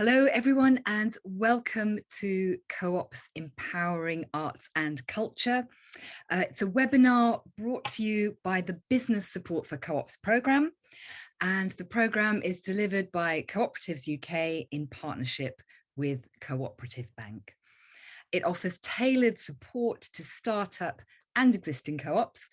Hello, everyone, and welcome to Co-op's Empowering Arts and Culture. Uh, it's a webinar brought to you by the Business Support for Co-ops programme, and the programme is delivered by Cooperatives UK in partnership with Cooperative Bank. It offers tailored support to startup and existing co-ops.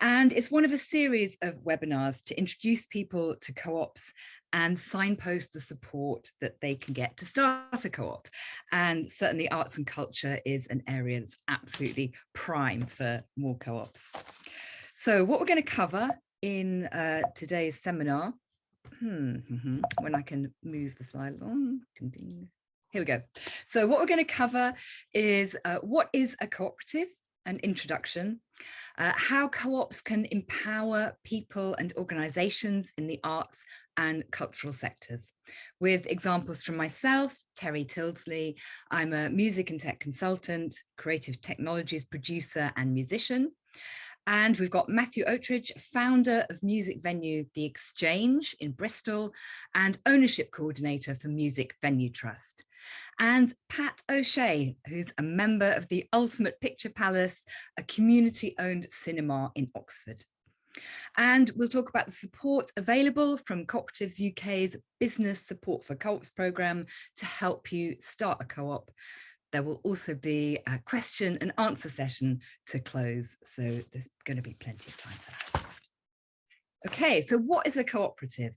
And it's one of a series of webinars to introduce people to co-ops and signpost the support that they can get to start a co-op. And certainly arts and culture is an area that's absolutely prime for more co-ops. So what we're going to cover in uh, today's seminar, hmm, hmm, hmm, when I can move the slide along, ding, ding. here we go. So what we're going to cover is uh, what is a cooperative, an introduction, uh, how co-ops can empower people and organizations in the arts and cultural sectors. With examples from myself, Terry Tildesley, I'm a music and tech consultant, creative technologies producer and musician. And we've got Matthew Oatridge, founder of music venue The Exchange in Bristol and ownership coordinator for Music Venue Trust. And Pat O'Shea, who's a member of the Ultimate Picture Palace, a community owned cinema in Oxford. And we'll talk about the support available from Cooperatives UK's Business Support for Co-ops programme to help you start a co-op. There will also be a question and answer session to close, so there's going to be plenty of time for that. Okay, so what is a cooperative?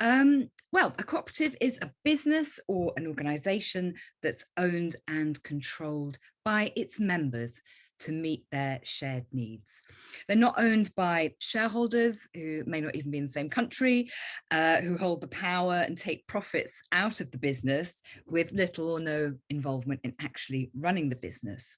Um, well, a cooperative is a business or an organisation that's owned and controlled by its members to meet their shared needs. They're not owned by shareholders who may not even be in the same country, uh, who hold the power and take profits out of the business with little or no involvement in actually running the business.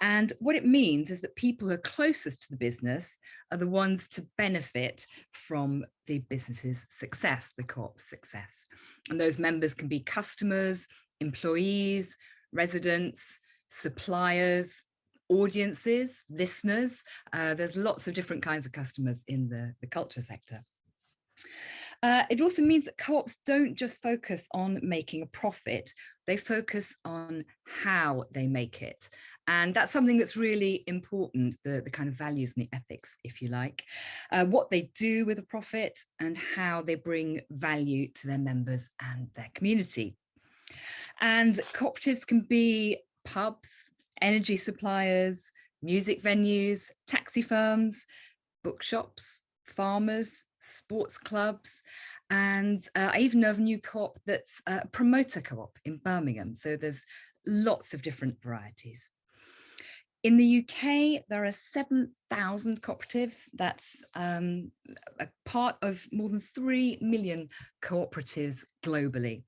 And what it means is that people who are closest to the business are the ones to benefit from the business's success, the co-op's success. And those members can be customers, employees, residents, suppliers, audiences, listeners. Uh, there's lots of different kinds of customers in the, the culture sector. Uh, it also means that co-ops don't just focus on making a profit, they focus on how they make it. And that's something that's really important, the, the kind of values and the ethics, if you like, uh, what they do with a profit and how they bring value to their members and their community. And cooperatives can be pubs, energy suppliers, music venues, taxi firms, bookshops, farmers, sports clubs, and uh, I even know of a new co-op that's a promoter co-op in Birmingham. So there's lots of different varieties. In the UK, there are 7,000 cooperatives. That's um, a part of more than 3 million cooperatives globally.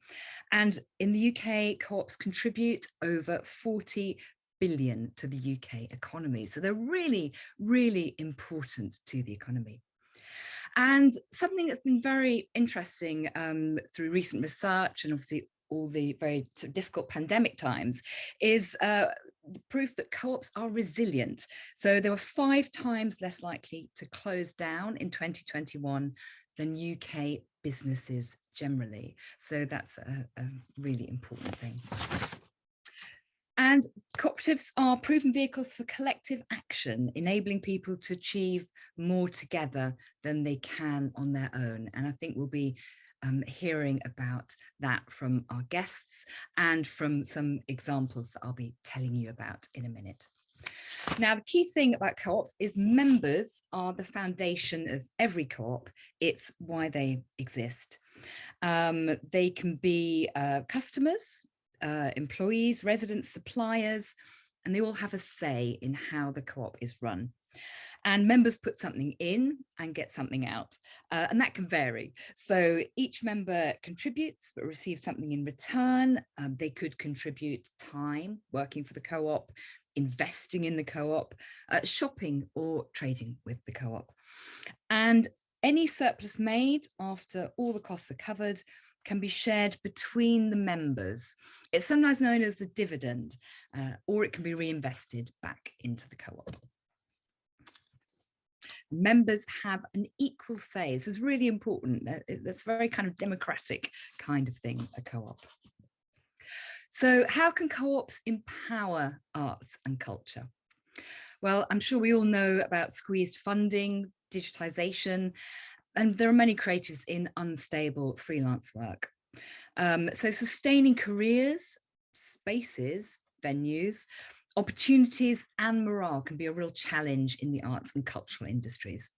And in the UK, co-ops contribute over 40 billion to the UK economy. So they're really, really important to the economy. And something that's been very interesting um, through recent research and obviously all the very difficult pandemic times is uh, proof that co-ops are resilient. So they were five times less likely to close down in 2021 than UK businesses generally. So that's a, a really important thing. And cooperatives are proven vehicles for collective action, enabling people to achieve more together than they can on their own. And I think we'll be um, hearing about that from our guests and from some examples that I'll be telling you about in a minute. Now, the key thing about co-ops is members are the foundation of every co-op. It's why they exist. Um, they can be uh, customers, uh, employees, residents, suppliers, and they all have a say in how the co-op is run. And members put something in and get something out, uh, and that can vary. So each member contributes but receives something in return. Um, they could contribute time working for the co-op, investing in the co-op, uh, shopping or trading with the co-op. And any surplus made after all the costs are covered can be shared between the members. It's sometimes known as the dividend, uh, or it can be reinvested back into the co-op. Members have an equal say. This is really important. That's very kind of democratic kind of thing, a co-op. So how can co-ops empower arts and culture? Well, I'm sure we all know about squeezed funding, digitization, and there are many creatives in unstable freelance work. Um, so sustaining careers, spaces, venues, opportunities and morale can be a real challenge in the arts and cultural industries.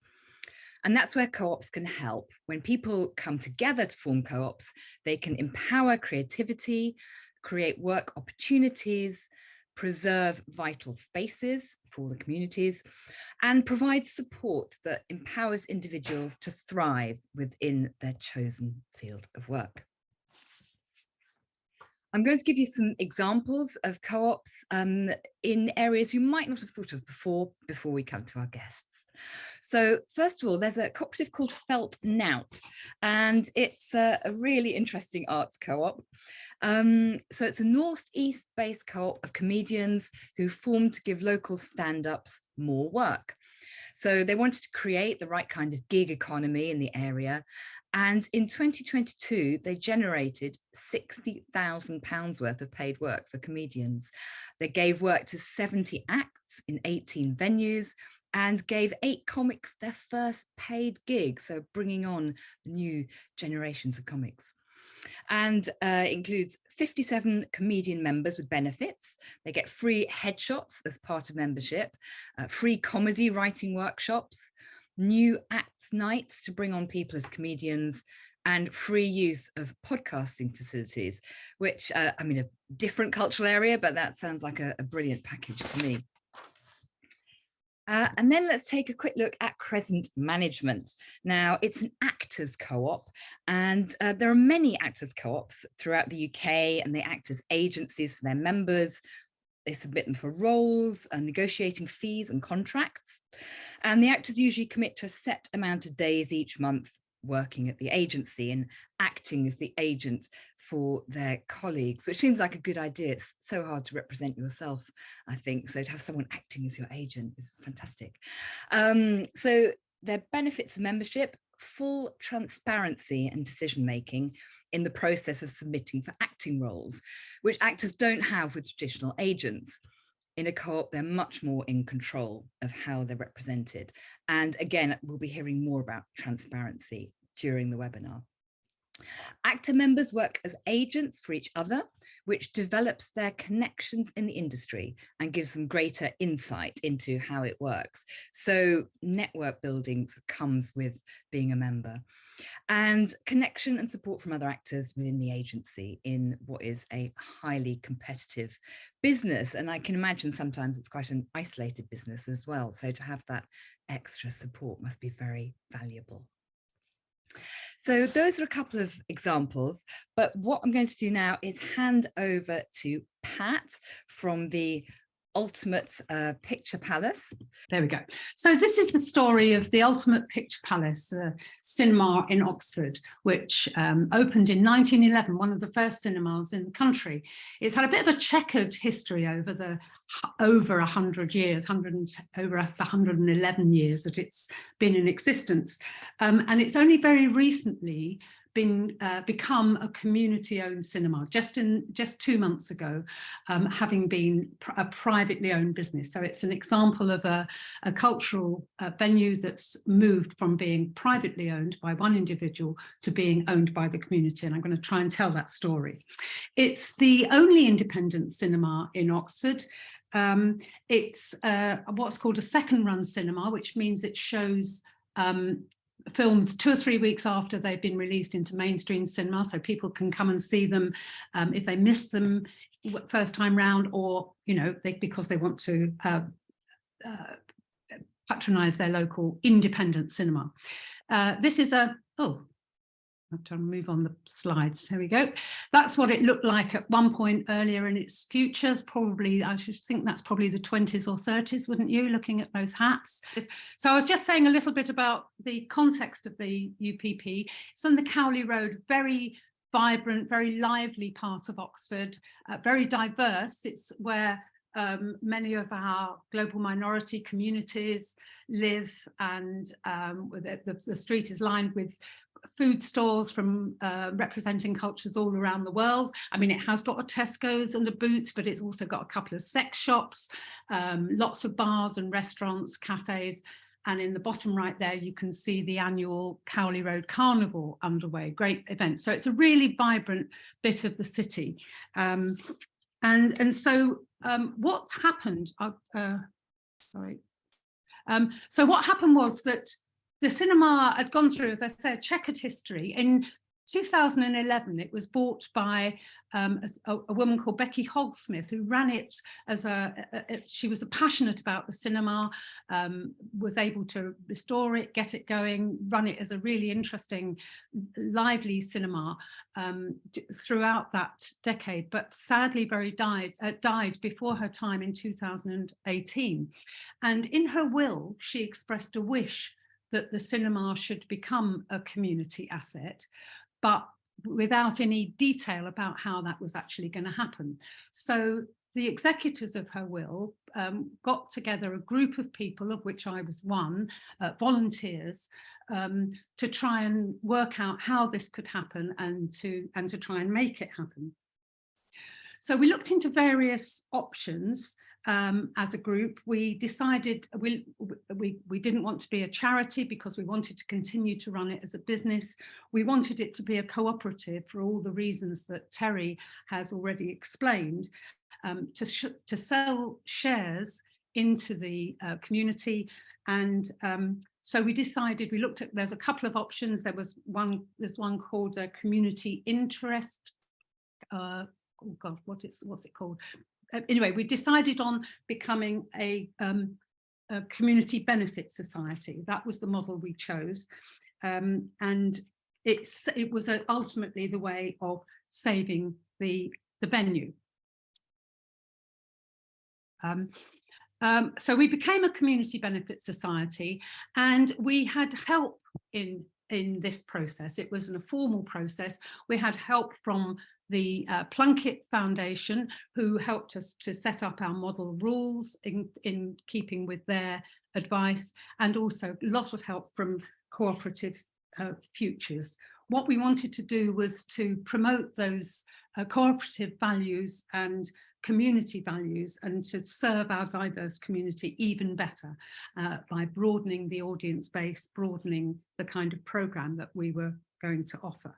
And that's where co-ops can help. When people come together to form co-ops, they can empower creativity, create work opportunities, preserve vital spaces for the communities, and provide support that empowers individuals to thrive within their chosen field of work. I'm going to give you some examples of co-ops um, in areas you might not have thought of before, before we come to our guests. So first of all, there's a cooperative called Felt Nowt, and it's a, a really interesting arts co-op. Um, so it's a northeast based co-op of comedians who formed to give local stand-ups more work. So they wanted to create the right kind of gig economy in the area. And in 2022, they generated £60,000 worth of paid work for comedians. They gave work to 70 acts in 18 venues and gave eight comics their first paid gig. So bringing on new generations of comics and uh, includes 57 comedian members with benefits. They get free headshots as part of membership, uh, free comedy writing workshops, new acts nights to bring on people as comedians, and free use of podcasting facilities, which, uh, I mean, a different cultural area, but that sounds like a, a brilliant package to me. Uh, and then let's take a quick look at Crescent Management. Now, it's an actors co-op, and uh, there are many actors co-ops throughout the UK, and they act as agencies for their members. They submit them for roles, and negotiating fees and contracts. And the actors usually commit to a set amount of days each month working at the agency and acting as the agent for their colleagues, which seems like a good idea. It's so hard to represent yourself, I think. So to have someone acting as your agent is fantastic. Um, so their benefits of membership, full transparency and decision making in the process of submitting for acting roles, which actors don't have with traditional agents in a co-op, they're much more in control of how they're represented. And again, we'll be hearing more about transparency during the webinar. Actor members work as agents for each other, which develops their connections in the industry and gives them greater insight into how it works. So network building comes with being a member and connection and support from other actors within the agency in what is a highly competitive business. And I can imagine sometimes it's quite an isolated business as well. So to have that extra support must be very valuable. So those are a couple of examples, but what I'm going to do now is hand over to Pat from the Ultimate uh, Picture Palace. There we go. So this is the story of the Ultimate Picture Palace uh, cinema in Oxford, which um, opened in 1911, one of the first cinemas in the country. It's had a bit of a checkered history over the over 100 years, 100, over 111 years that it's been in existence. Um, and it's only very recently been uh, become a community-owned cinema just in just two months ago, um, having been pr a privately owned business. So it's an example of a, a cultural uh, venue that's moved from being privately owned by one individual to being owned by the community. And I'm going to try and tell that story. It's the only independent cinema in Oxford. Um, it's uh, what's called a second run cinema, which means it shows um, films two or three weeks after they've been released into mainstream cinema so people can come and see them um, if they miss them first time round or you know they, because they want to uh, uh, patronize their local independent cinema. Uh, this is a oh I'm trying to move on the slides. Here we go. That's what it looked like at one point earlier in its futures. Probably, I should think that's probably the 20s or 30s, wouldn't you, looking at those hats? So I was just saying a little bit about the context of the UPP. It's on the Cowley Road, very vibrant, very lively part of Oxford, uh, very diverse. It's where um, many of our global minority communities live and um, the, the, the, street is lined with food stalls from uh, representing cultures all around the world. I mean, it has got a Tesco's and a Boots, but it's also got a couple of sex shops, um, lots of bars and restaurants, cafes, and in the bottom right there, you can see the annual Cowley Road Carnival underway, great event. So it's a really vibrant bit of the city. Um, and, and so um, what happened, uh, uh, sorry. Um, so what happened was that the cinema had gone through, as I said, checkered history. In 2011, it was bought by um, a, a, woman called Becky Hogsmith, who ran it as a, a, a she was a passionate about the cinema, um, was able to restore it, get it going, run it as a really interesting, lively cinema um, throughout that decade, but sadly very died, uh, died before her time in 2018. And in her will, she expressed a wish that the cinema should become a community asset, but without any detail about how that was actually going to happen. So the executors of her will um, got together a group of people, of which I was one, uh, volunteers, um, to try and work out how this could happen and to, and to try and make it happen. So we looked into various options um, as a group. We decided we, we, we didn't want to be a charity because we wanted to continue to run it as a business. We wanted it to be a cooperative for all the reasons that Terry has already explained, um, to, to sell shares into the uh, community and um, so we decided we looked at there's a couple of options there was one there's one called a community interest uh, oh god what is what's it called anyway we decided on becoming a, um, a, community benefit society that was the model we chose um, and it's it was a, ultimately the way of saving the the venue um, um, so we became a community benefit society and we had help in in this process. It was a formal process. We had help from the uh, Plunkett Foundation, who helped us to set up our model rules in, in keeping with their advice, and also a lot of help from cooperative uh, futures. What we wanted to do was to promote those uh, cooperative values and community values and to serve our diverse community even better uh, by broadening the audience base, broadening the kind of program that we were going to offer.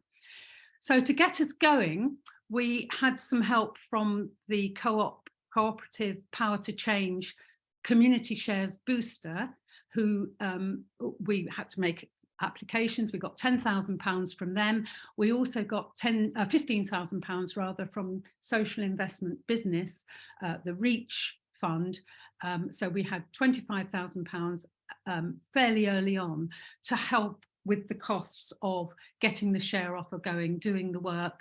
So to get us going, we had some help from the co-op cooperative Power to Change community shares booster, who um, we had to make applications. We got £10,000 from them. We also got 10, uh, £15,000 rather from Social Investment Business, uh, the REACH fund. Um, so we had £25,000 um, fairly early on to help with the costs of getting the share offer going, doing the work,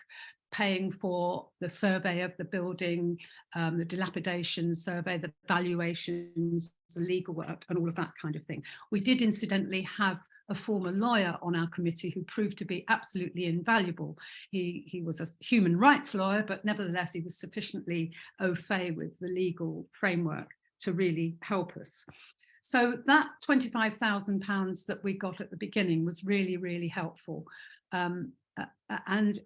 paying for the survey of the building, um, the dilapidation survey, the valuations, the legal work and all of that kind of thing. We did incidentally have a former lawyer on our committee who proved to be absolutely invaluable. He, he was a human rights lawyer, but nevertheless, he was sufficiently au fait with the legal framework to really help us. So that £25,000 that we got at the beginning was really, really helpful. Um, and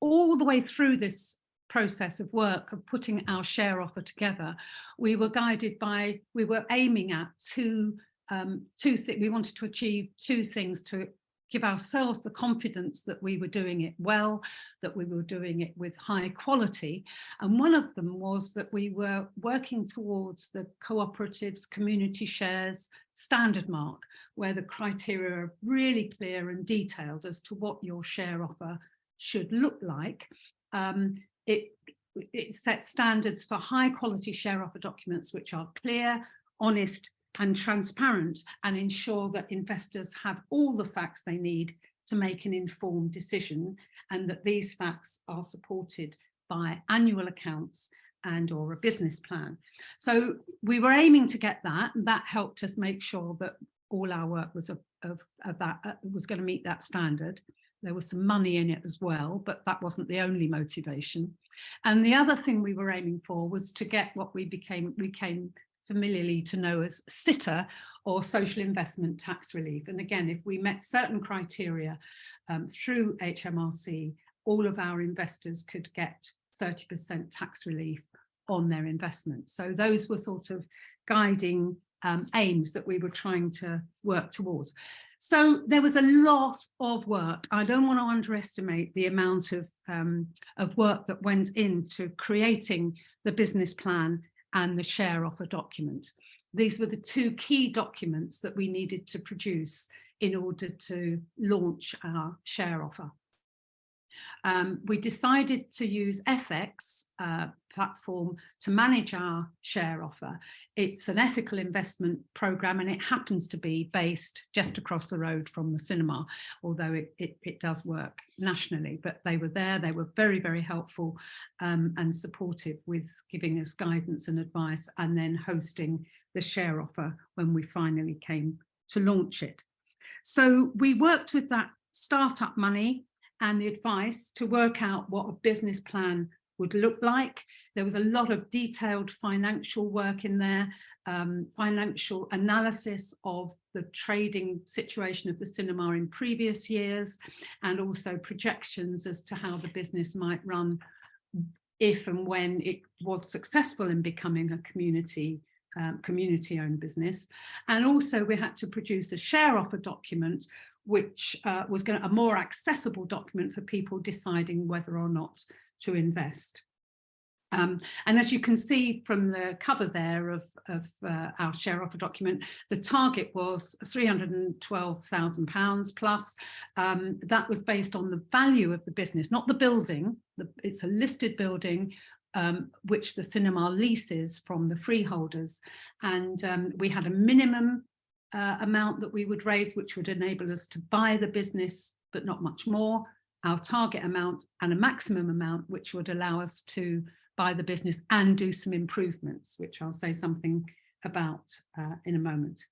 all the way through this process of work of putting our share offer together, we were guided by, we were aiming at two um, two we wanted to achieve two things to give ourselves the confidence that we were doing it well, that we were doing it with high quality. And one of them was that we were working towards the cooperatives community shares standard mark, where the criteria are really clear and detailed as to what your share offer should look like. Um, it, it sets standards for high quality share offer documents, which are clear, honest, and transparent and ensure that investors have all the facts they need to make an informed decision and that these facts are supported by annual accounts and or a business plan. So we were aiming to get that and that helped us make sure that all our work was of, of, of that uh, was going to meet that standard. there was some money in it as well, but that wasn't the only motivation. And the other thing we were aiming for was to get what we became, we came familiarly to know as SITR or social investment tax relief. And again, if we met certain criteria um, through HMRC, all of our investors could get 30% tax relief on their investments. So those were sort of guiding um, aims that we were trying to work towards. So there was a lot of work. I don't want to underestimate the amount of, um, of work that went into creating the business plan and the share offer document. These were the two key documents that we needed to produce in order to launch our share offer. Um, we decided to use Ethex uh, platform to manage our share offer. It's an ethical investment program and it happens to be based just across the road from the cinema, although it, it, it does work nationally. But they were there, they were very, very helpful um, and supportive with giving us guidance and advice and then hosting the share offer when we finally came to launch it. So we worked with that startup money and the advice to work out what a business plan would look like. There was a lot of detailed financial work in there, um, financial analysis of the trading situation of the cinema in previous years, and also projections as to how the business might run if and when it was successful in becoming a community um, community owned business. And also we had to produce a share offer document which uh, was going to, a more accessible document for people deciding whether or not to invest. Um, and as you can see from the cover there of, of uh, our share offer document, the target was £312,000 plus. Um, that was based on the value of the business, not the building. The, it's a listed building um, which the cinema leases from the freeholders. And um, we had a minimum uh, amount that we would raise, which would enable us to buy the business, but not much more, our target amount and a maximum amount, which would allow us to buy the business and do some improvements, which I'll say something about uh, in a moment.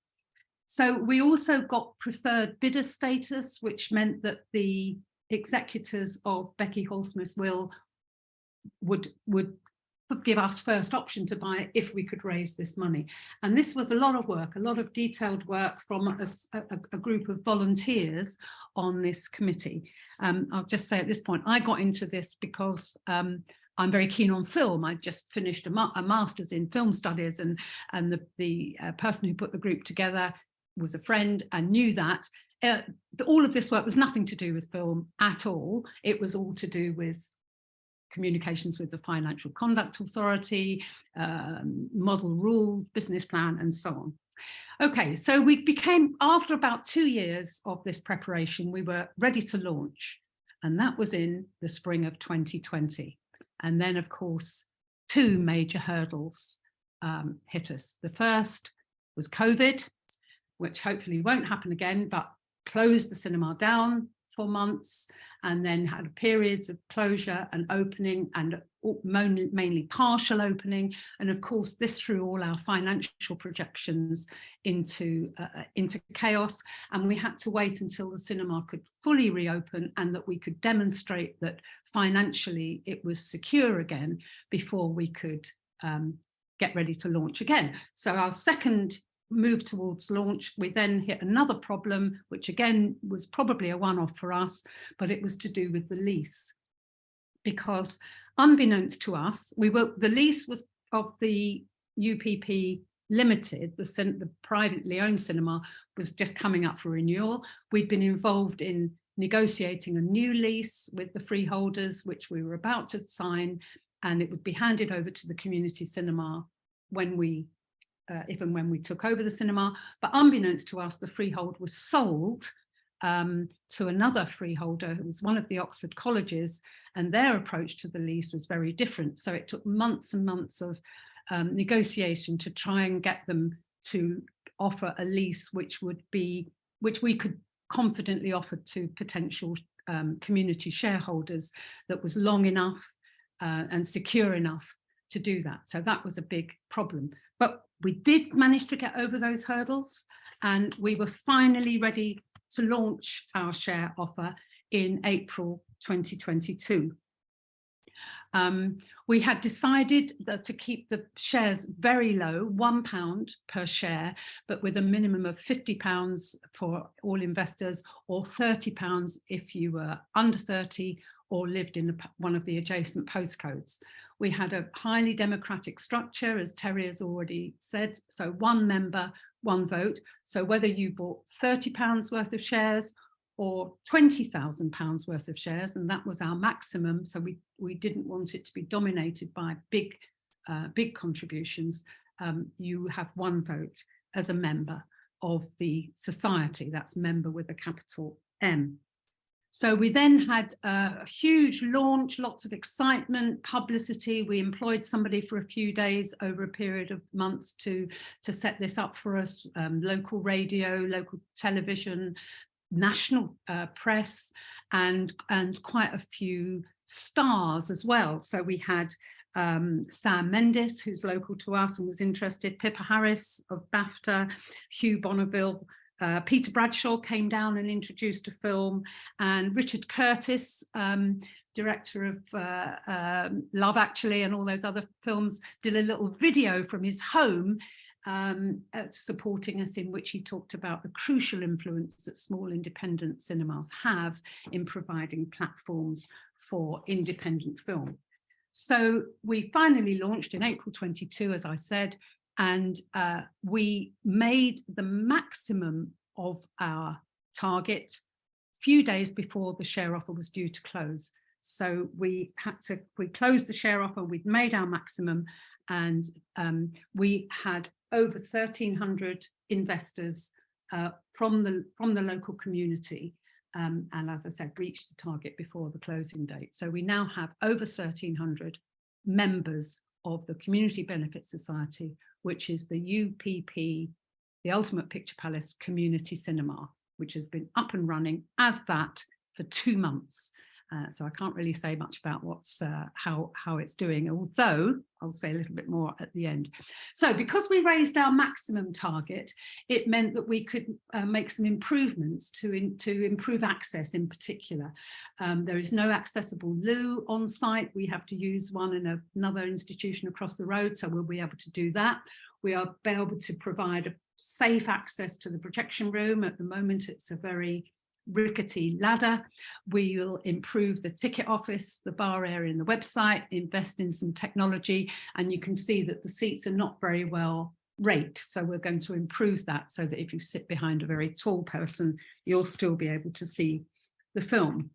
So we also got preferred bidder status, which meant that the executors of Becky Hallsmith's will would would give us first option to buy if we could raise this money. And this was a lot of work, a lot of detailed work from a, a, a group of volunteers on this committee. Um, I'll just say at this point, I got into this because um, I'm very keen on film. I just finished a, ma a master's in film studies and, and the, the uh, person who put the group together was a friend and knew that. Uh, all of this work was nothing to do with film at all. It was all to do with communications with the Financial Conduct Authority, um, model rule, business plan, and so on. Okay, so we became, after about two years of this preparation, we were ready to launch. And that was in the spring of 2020. And then, of course, two major hurdles um, hit us. The first was COVID, which hopefully won't happen again, but closed the cinema down for months and then had periods of closure and opening and mainly partial opening. And of course this threw all our financial projections into uh, uh, into chaos. And we had to wait until the cinema could fully reopen and that we could demonstrate that financially it was secure again before we could um, get ready to launch again. So our second move towards launch, we then hit another problem, which again was probably a one-off for us, but it was to do with the lease. Because unbeknownst to us, we were the lease was of the UPP Limited, the, the privately owned cinema was just coming up for renewal. We'd been involved in negotiating a new lease with the freeholders, which we were about to sign, and it would be handed over to the community cinema when we uh, if and when we took over the cinema. But unbeknownst to us, the freehold was sold um, to another freeholder who was one of the Oxford colleges and their approach to the lease was very different. So it took months and months of um, negotiation to try and get them to offer a lease which would be, which we could confidently offer to potential um, community shareholders that was long enough uh, and secure enough to do that. So that was a big problem. But we did manage to get over those hurdles and we were finally ready to launch our share offer in April 2022. Um, we had decided to keep the shares very low, one pound per share, but with a minimum of 50 pounds for all investors or 30 pounds if you were under 30 or lived in one of the adjacent postcodes. We had a highly democratic structure, as Terry has already said, so one member, one vote. So whether you bought 30 pounds worth of shares or 20,000 pounds worth of shares, and that was our maximum. So we, we didn't want it to be dominated by big, uh, big contributions. Um, you have one vote as a member of the society, that's member with a capital M. So we then had a huge launch, lots of excitement, publicity. We employed somebody for a few days over a period of months to, to set this up for us, um, local radio, local television, national uh, press and and quite a few stars as well. So we had um, Sam Mendes, who's local to us and was interested, Pippa Harris of BAFTA, Hugh Bonneville, uh, Peter Bradshaw came down and introduced a film and Richard Curtis, um, director of uh, um, Love Actually and all those other films, did a little video from his home um, supporting us in which he talked about the crucial influence that small independent cinemas have in providing platforms for independent film. So we finally launched in April 22, as I said, and uh, we made the maximum of our target few days before the share offer was due to close. So we had to, we closed the share offer, we'd made our maximum and um, we had over 1,300 investors uh, from the from the local community. Um, and as I said, reached the target before the closing date. So we now have over 1,300 members of the Community Benefit Society, which is the UPP, the Ultimate Picture Palace Community Cinema, which has been up and running as that for two months. Uh, so I can't really say much about what's uh, how how it's doing, although I'll say a little bit more at the end. So because we raised our maximum target, it meant that we could uh, make some improvements to in, to improve access in particular. Um, there is no accessible loo on site. We have to use one in a, another institution across the road, so we'll be able to do that. We are able to provide a safe access to the projection room. At the moment, it's a very rickety ladder. We'll improve the ticket office, the bar area and the website, invest in some technology, and you can see that the seats are not very well raked. So we're going to improve that so that if you sit behind a very tall person, you'll still be able to see the film.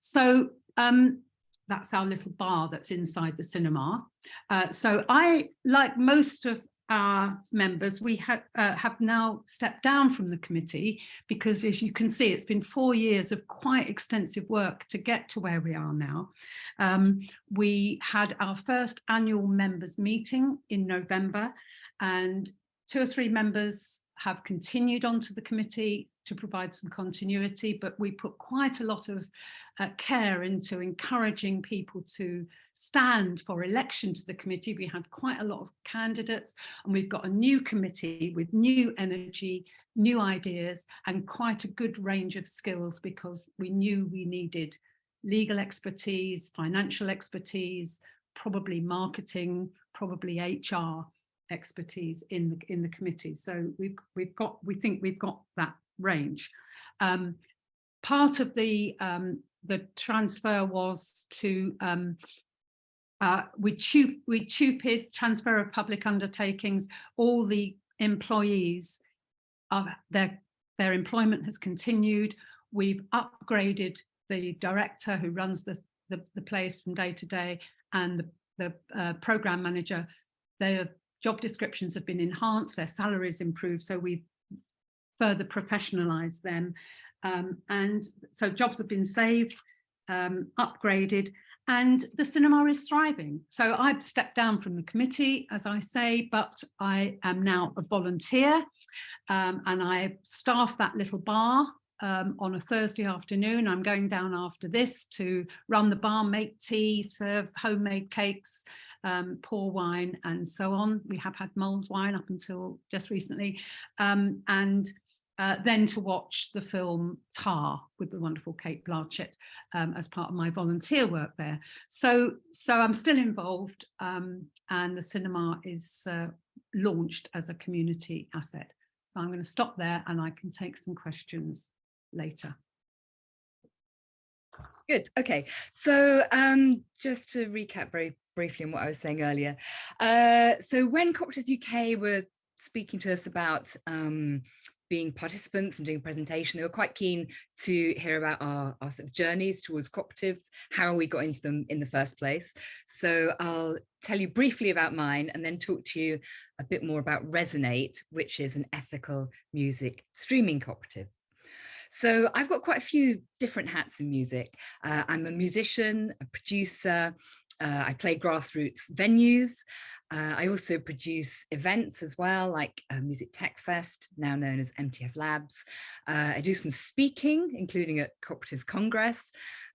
So um, that's our little bar that's inside the cinema. Uh, so I, like most of our members, we ha uh, have now stepped down from the committee because as you can see, it's been four years of quite extensive work to get to where we are now. Um, we had our first annual members meeting in November and two or three members have continued onto the committee to provide some continuity, but we put quite a lot of uh, care into encouraging people to stand for election to the committee. We had quite a lot of candidates and we've got a new committee with new energy, new ideas and quite a good range of skills because we knew we needed legal expertise, financial expertise, probably marketing, probably HR expertise in the in the committee. So we've we've got we think we've got that range. Um, part of the um, the transfer was to um, uh, transfer of public undertakings. All the employees are their their employment has continued. We've upgraded the director who runs the the, the place from day to day and the the uh, program manager. Their job descriptions have been enhanced, their salaries improved. So we've further professionalize them. Um, and so jobs have been saved, um, upgraded, and the cinema is thriving. So I've stepped down from the committee, as I say, but I am now a volunteer um, and I staff that little bar um, on a Thursday afternoon. I'm going down after this to run the bar, make tea, serve homemade cakes, um, pour wine and so on. We have had mulled wine up until just recently. Um, and uh, then to watch the film Tar with the wonderful Cate Blanchett um, as part of my volunteer work there. So, so I'm still involved um, and the cinema is uh, launched as a community asset. So I'm going to stop there and I can take some questions later. Good. Okay. So um, just to recap very briefly on what I was saying earlier. Uh, so when Cooperatives UK were speaking to us about um, being participants and doing a presentation. They were quite keen to hear about our, our sort of journeys towards cooperatives, how we got into them in the first place. So I'll tell you briefly about mine and then talk to you a bit more about Resonate, which is an ethical music streaming cooperative. So I've got quite a few different hats in music. Uh, I'm a musician, a producer, uh, I play grassroots venues. Uh, I also produce events as well, like uh, Music Tech Fest, now known as MTF Labs. Uh, I do some speaking, including at Cooperatives Congress,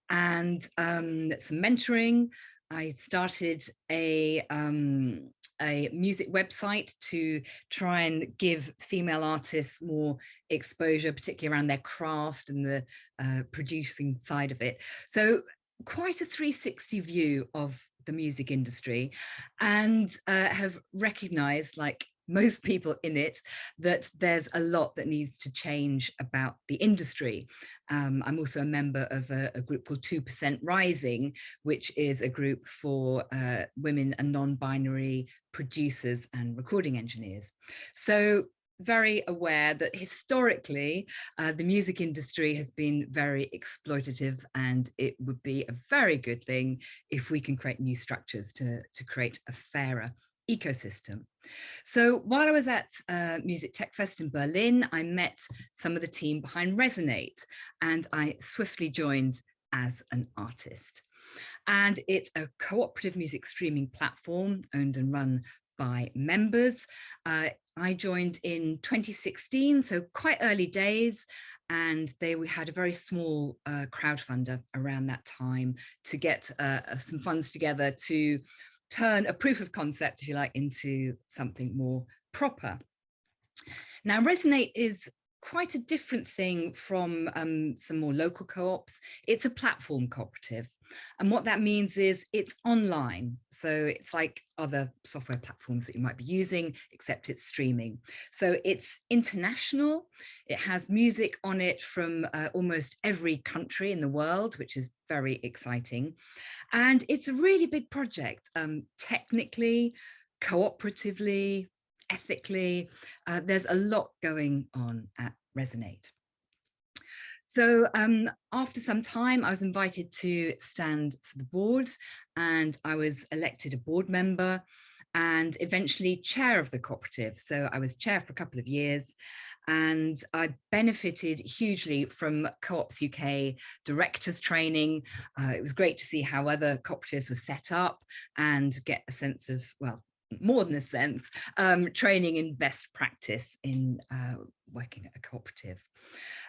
and um, some mentoring. I started a, um, a music website to try and give female artists more exposure, particularly around their craft and the uh, producing side of it. So quite a 360 view of the music industry and uh, have recognized like most people in it that there's a lot that needs to change about the industry. Um, I'm also a member of a, a group called 2% Rising, which is a group for uh, women and non-binary producers and recording engineers. So very aware that historically uh, the music industry has been very exploitative and it would be a very good thing if we can create new structures to, to create a fairer ecosystem. So while I was at uh, Music Tech Fest in Berlin, I met some of the team behind Resonate and I swiftly joined as an artist. And it's a cooperative music streaming platform owned and run by members. Uh, I joined in 2016, so quite early days, and they we had a very small uh, crowdfunder around that time to get uh, uh, some funds together to turn a proof of concept, if you like, into something more proper. Now, Resonate is quite a different thing from um, some more local co-ops. It's a platform cooperative. And what that means is it's online. So it's like other software platforms that you might be using, except it's streaming. So it's international. It has music on it from uh, almost every country in the world, which is very exciting. And it's a really big project, um, technically, cooperatively, ethically. Uh, there's a lot going on at Resonate. So um, after some time, I was invited to stand for the board and I was elected a board member and eventually chair of the cooperative. So I was chair for a couple of years and I benefited hugely from Co-ops UK directors training. Uh, it was great to see how other cooperatives were set up and get a sense of, well, more than a sense, um, training in best practice in uh, working at a cooperative.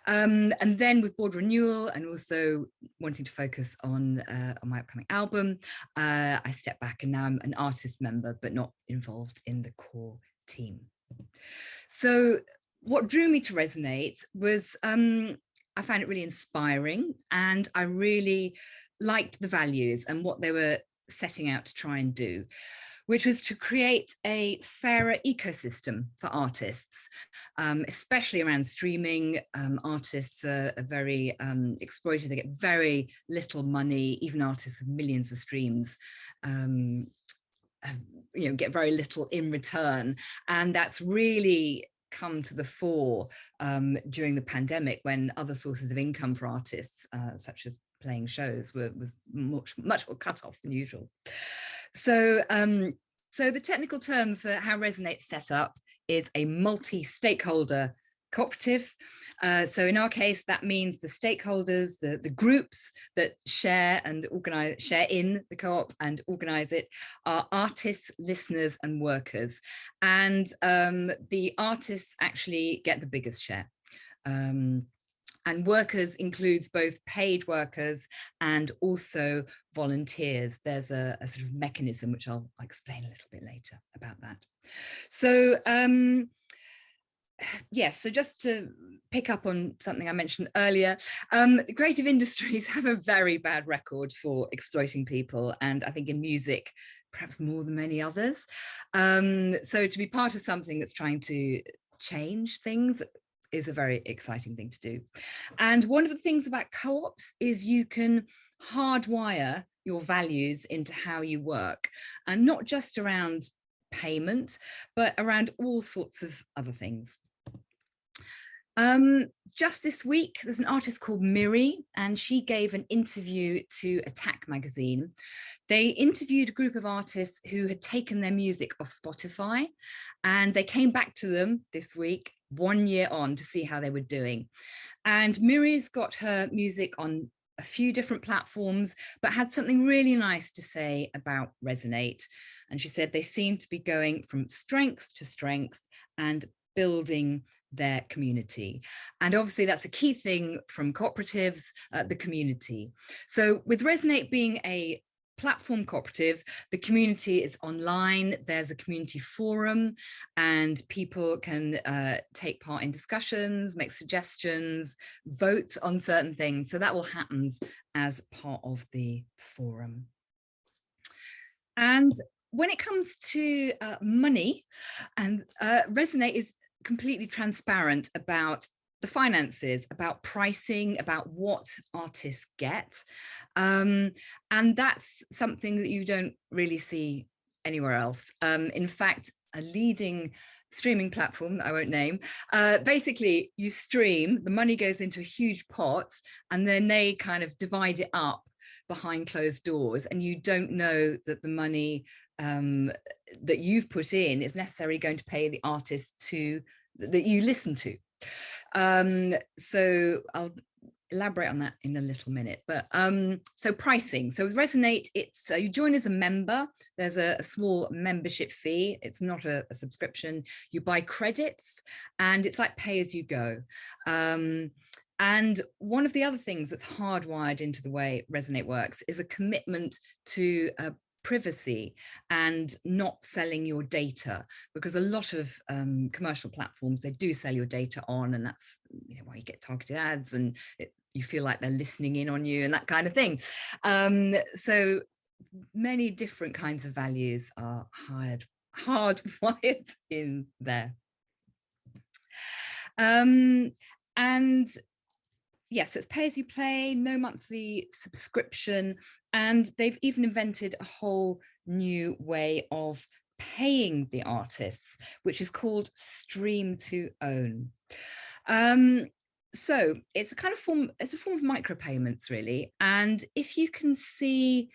Um, and then with board renewal and also wanting to focus on, uh, on my upcoming album, uh, I stepped back and now I'm an artist member, but not involved in the core team. So what drew me to Resonate was um, I found it really inspiring and I really liked the values and what they were setting out to try and do which was to create a fairer ecosystem for artists, um, especially around streaming. Um, artists are, are very um, exploited, they get very little money, even artists with millions of streams um, you know, get very little in return. And that's really come to the fore um, during the pandemic when other sources of income for artists, uh, such as playing shows, were was much, much more cut off than usual. So, um, so the technical term for how Resonate's set up is a multi-stakeholder cooperative. Uh, so in our case, that means the stakeholders, the, the groups that share and organize, share in the co-op and organize it are artists, listeners and workers. And um, the artists actually get the biggest share. Um, and workers includes both paid workers and also volunteers. There's a, a, sort of mechanism which I'll explain a little bit later about that. So um, yes, so just to pick up on something I mentioned earlier, um, creative industries have a very bad record for exploiting people. And I think in music, perhaps more than many others. Um, so to be part of something that's trying to change things is a very exciting thing to do. And one of the things about co-ops is you can hardwire your values into how you work and not just around payment, but around all sorts of other things. Um, just this week, there's an artist called Miri, and she gave an interview to Attack magazine. They interviewed a group of artists who had taken their music off Spotify, and they came back to them this week, one year on, to see how they were doing. And Miri's got her music on a few different platforms, but had something really nice to say about Resonate. And she said they seem to be going from strength to strength and building their community. And obviously that's a key thing from cooperatives, uh, the community. So with Resonate being a platform cooperative, the community is online, there's a community forum and people can uh, take part in discussions, make suggestions, vote on certain things. So that will happen as part of the forum. And when it comes to uh, money, and uh, Resonate is completely transparent about the finances, about pricing, about what artists get. Um, and that's something that you don't really see anywhere else. Um, in fact, a leading streaming platform that I won't name, uh, basically you stream, the money goes into a huge pot and then they kind of divide it up behind closed doors and you don't know that the money um, that you've put in is necessarily going to pay the artist to that you listen to. Um, so I'll elaborate on that in a little minute but um so pricing. So with resonate it's uh, you join as a member. There's a, a small membership fee. It's not a, a, subscription. You buy credits and it's like pay as you go. Um and one of the other things that's hardwired into the way resonate works is a commitment to uh, privacy and not selling your data because a lot of um, commercial platforms they do sell your data on and that's you know, why you get targeted ads and it, you feel like they're listening in on you and that kind of thing. Um, so many different kinds of values are hard hardwired in there. Um, and yes, it's pay as you play, no monthly subscription, and they've even invented a whole new way of paying the artists, which is called stream to own. Um, so it's a kind of form, it's a form of micropayments really. And if you can see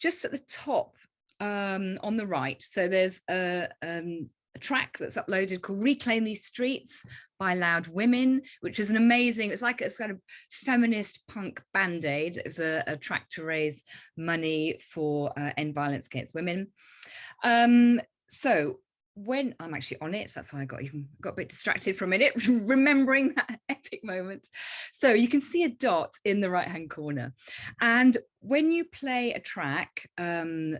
just at the top um, on the right, so there's a, um, a track that's uploaded called Reclaim These Streets by Loud Women, which was an amazing, it's like a kind of feminist punk band-aid. It was a, a, track to raise money for uh, end violence against women. Um, so when I'm actually on it, that's why I got even got a bit distracted for a minute, remembering that epic moment. So you can see a dot in the right hand corner. And when you play a track, um,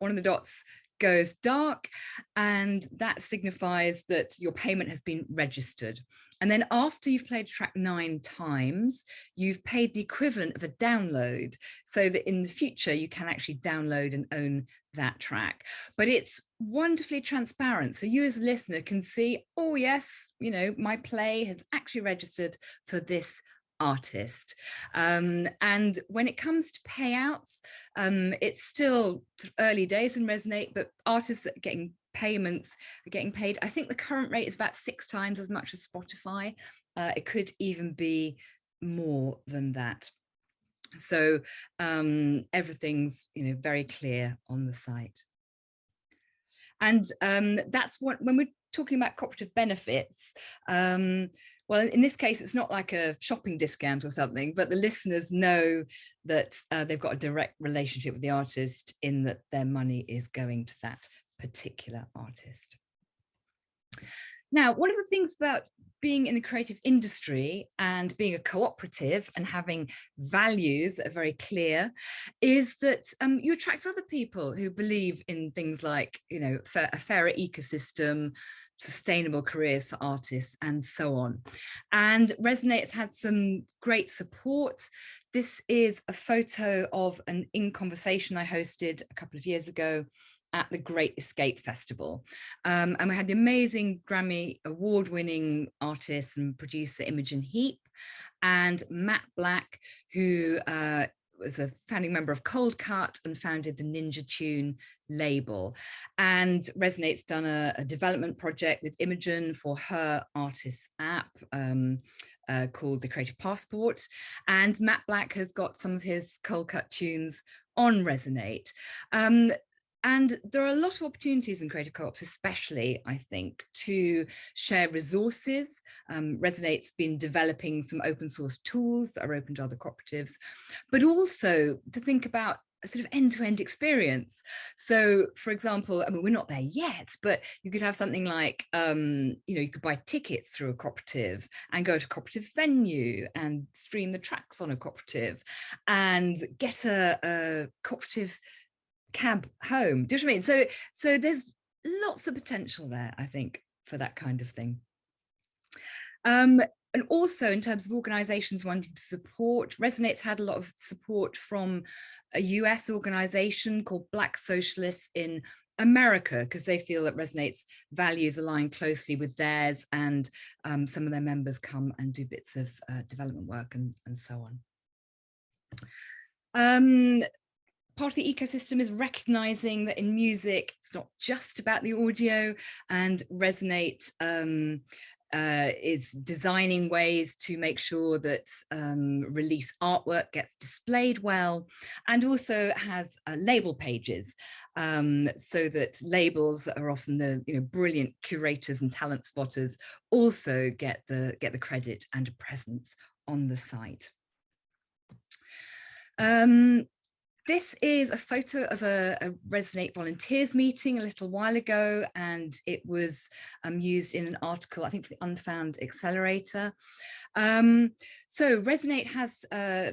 one of the dots goes dark and that signifies that your payment has been registered. And then after you've played track nine times, you've paid the equivalent of a download so that in the future you can actually download and own that track. But it's wonderfully transparent. So you as a listener can see, oh yes, you know, my play has actually registered for this artist. Um, and when it comes to payouts, um, it's still early days in Resonate, but artists that are getting payments are getting paid. I think the current rate is about six times as much as Spotify. Uh, it could even be more than that. So um, everything's you know very clear on the site. And um, that's what when we're talking about cooperative benefits, um, well, in this case, it's not like a shopping discount or something, but the listeners know that uh, they've got a direct relationship with the artist in that their money is going to that particular artist. Now, one of the things about being in the creative industry and being a cooperative and having values that are very clear is that um, you attract other people who believe in things like, you know, a fairer ecosystem, sustainable careers for artists and so on. And Resonate's had some great support. This is a photo of an In Conversation I hosted a couple of years ago at the Great Escape Festival. Um, and we had the amazing Grammy award winning artist and producer Imogen Heap and Matt Black, who uh, was a founding member of Coldcut and founded the Ninja Tune label. And Resonate's done a, a development project with Imogen for her artist app. Um, uh, called the Creative Passport and Matt Black has got some of his Coldcut tunes on Resonate. Um, and there are a lot of opportunities in creative co-ops, especially, I think, to share resources. Um, Resonate's been developing some open source tools that are open to other cooperatives, but also to think about a sort of end-to-end -end experience. So, for example, I mean, we're not there yet, but you could have something like, um, you know, you could buy tickets through a cooperative and go to a cooperative venue and stream the tracks on a cooperative and get a, a cooperative cab home. Do you know what I mean? So, so there's lots of potential there, I think, for that kind of thing. Um, and also in terms of organizations wanting to support, Resonate's had a lot of support from a US organization called Black Socialists in America, because they feel that Resonate's values align closely with theirs and um, some of their members come and do bits of uh, development work and, and so on. Um, part of the ecosystem is recognizing that in music, it's not just about the audio and Resonate um, uh, is designing ways to make sure that um, release artwork gets displayed well and also has uh, label pages um, so that labels that are often the you know brilliant curators and talent spotters also get the get the credit and a presence on the site. Um, this is a photo of a, a, Resonate volunteers meeting a little while ago, and it was um, used in an article, I think, for the Unfound Accelerator. Um, so Resonate has uh,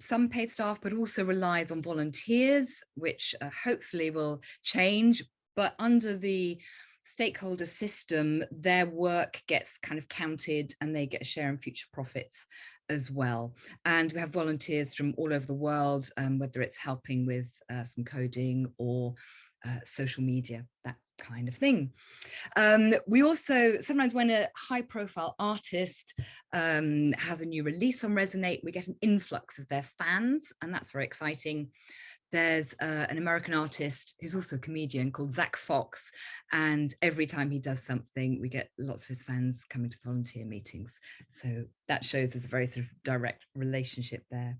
some paid staff, but also relies on volunteers, which uh, hopefully will change. But under the stakeholder system, their work gets kind of counted and they get a share in future profits as well. And we have volunteers from all over the world, um, whether it's helping with uh, some coding or uh, social media, that kind of thing. Um, we also, sometimes when a high profile artist um, has a new release on Resonate, we get an influx of their fans, and that's very exciting there's uh, an American artist who's also a comedian called Zach Fox. And every time he does something, we get lots of his fans coming to volunteer meetings. So that shows there's a very sort of direct relationship there.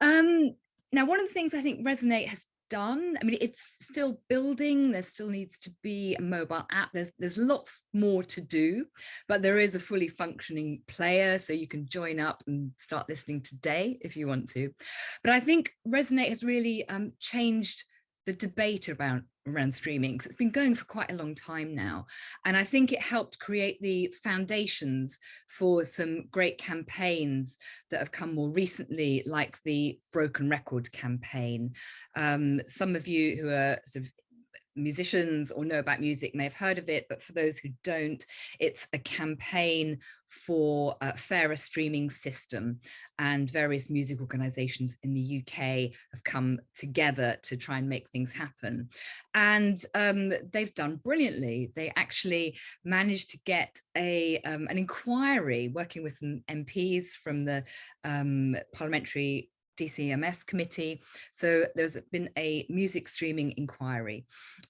Um, now, one of the things I think Resonate has done. I mean, it's still building. There still needs to be a mobile app. There's there's lots more to do, but there is a fully functioning player, so you can join up and start listening today if you want to. But I think Resonate has really um, changed the debate around around streaming because it's been going for quite a long time now. And I think it helped create the foundations for some great campaigns that have come more recently like the broken record campaign. Um, some of you who are sort of musicians or know about music may have heard of it, but for those who don't, it's a campaign for a fairer streaming system and various music organizations in the UK have come together to try and make things happen. And um, they've done brilliantly. They actually managed to get a um, an inquiry working with some MPs from the um, parliamentary DCMS committee. So there's been a music streaming inquiry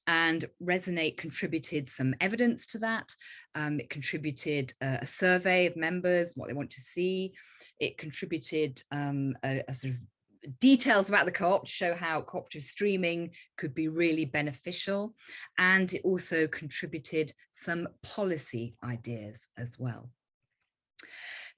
and Resonate contributed some evidence to that. Um, it contributed a, survey of members, what they want to see. It contributed um, a, a sort of details about the co-op to show how cooperative streaming could be really beneficial. And it also contributed some policy ideas as well.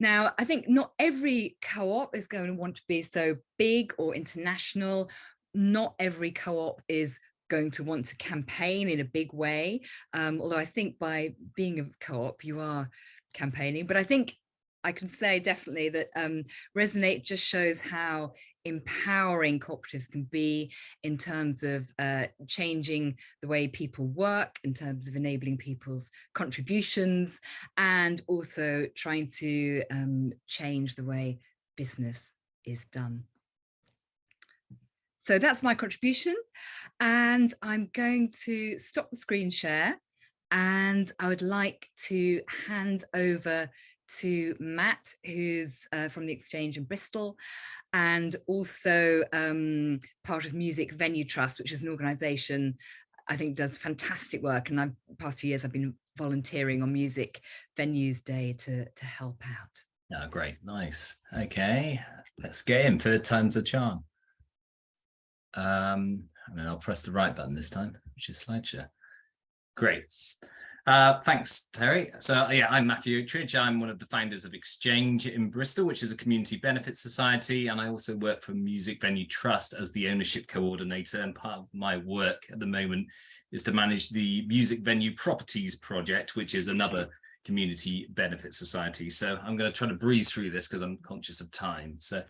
Now, I think not every co-op is going to want to be so big or international. Not every co-op is going to want to campaign in a big way. Um, although I think by being a co-op, you are campaigning. But I think I can say definitely that um, Resonate just shows how empowering cooperatives can be in terms of uh, changing the way people work, in terms of enabling people's contributions, and also trying to um, change the way business is done. So that's my contribution. And I'm going to stop the screen share and I would like to hand over to Matt, who's uh, from the Exchange in Bristol, and also um, part of Music Venue Trust, which is an organisation I think does fantastic work. And I've past few years I've been volunteering on Music Venues Day to to help out. Oh, great, nice. Okay, let's get in. Third time's a charm. Um, and then I'll press the right button this time, which is slideshare. Great. Uh, thanks, Terry. So yeah, I'm Matthew Otridge. I'm one of the founders of Exchange in Bristol, which is a community benefit society. And I also work for Music Venue Trust as the ownership coordinator. And part of my work at the moment is to manage the Music Venue Properties Project, which is another community benefit society. So I'm going to try to breeze through this because I'm conscious of time. So